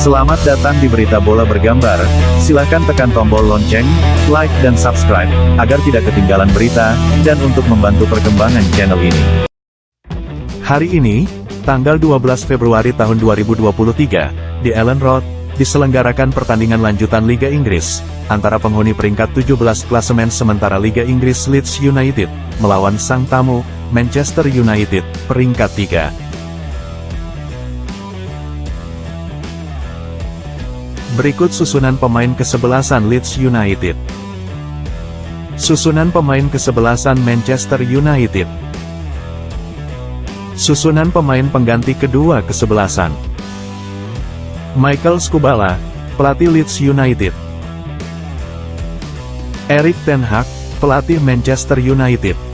Selamat datang di Berita Bola Bergambar. Silakan tekan tombol lonceng, like dan subscribe, agar tidak ketinggalan berita, dan untuk membantu perkembangan channel ini. Hari ini, tanggal 12 Februari tahun 2023, di Ellen Road, diselenggarakan pertandingan lanjutan Liga Inggris, antara penghuni peringkat 17 klasemen sementara Liga Inggris Leeds United, melawan sang tamu, Manchester United, peringkat 3. Berikut susunan pemain kesebelasan Leeds United. Susunan pemain kesebelasan Manchester United. Susunan pemain pengganti kedua kesebelasan. Michael Skubala, pelatih Leeds United. Erik Ten Hag, pelatih Manchester United.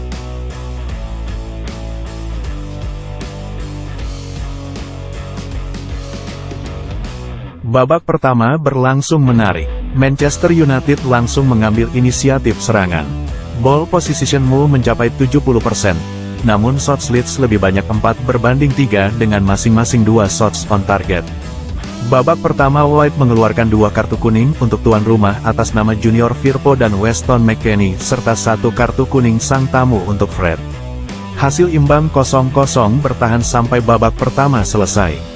Babak pertama berlangsung menarik. Manchester United langsung mengambil inisiatif serangan. Ball position move mencapai 70%. Namun shots Leeds lebih banyak 4 berbanding 3 dengan masing-masing 2 shots on target. Babak pertama White mengeluarkan dua kartu kuning untuk tuan rumah atas nama Junior Firpo dan Weston McKennie serta satu kartu kuning sang tamu untuk Fred. Hasil imbang 0-0 bertahan sampai babak pertama selesai.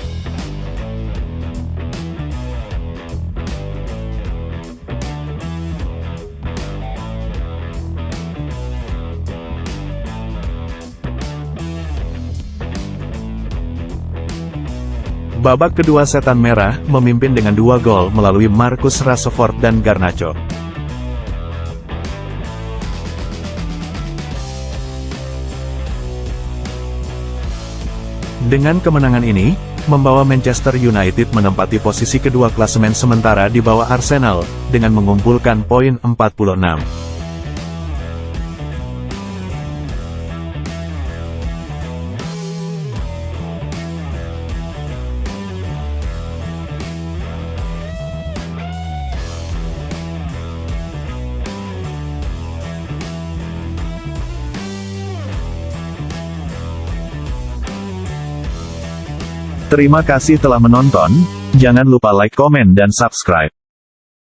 Babak kedua setan merah, memimpin dengan dua gol melalui Marcus Rashford dan Garnacho. Dengan kemenangan ini, membawa Manchester United menempati posisi kedua klasemen sementara di bawah Arsenal, dengan mengumpulkan poin 46. Terima kasih telah menonton, jangan lupa like komen dan subscribe.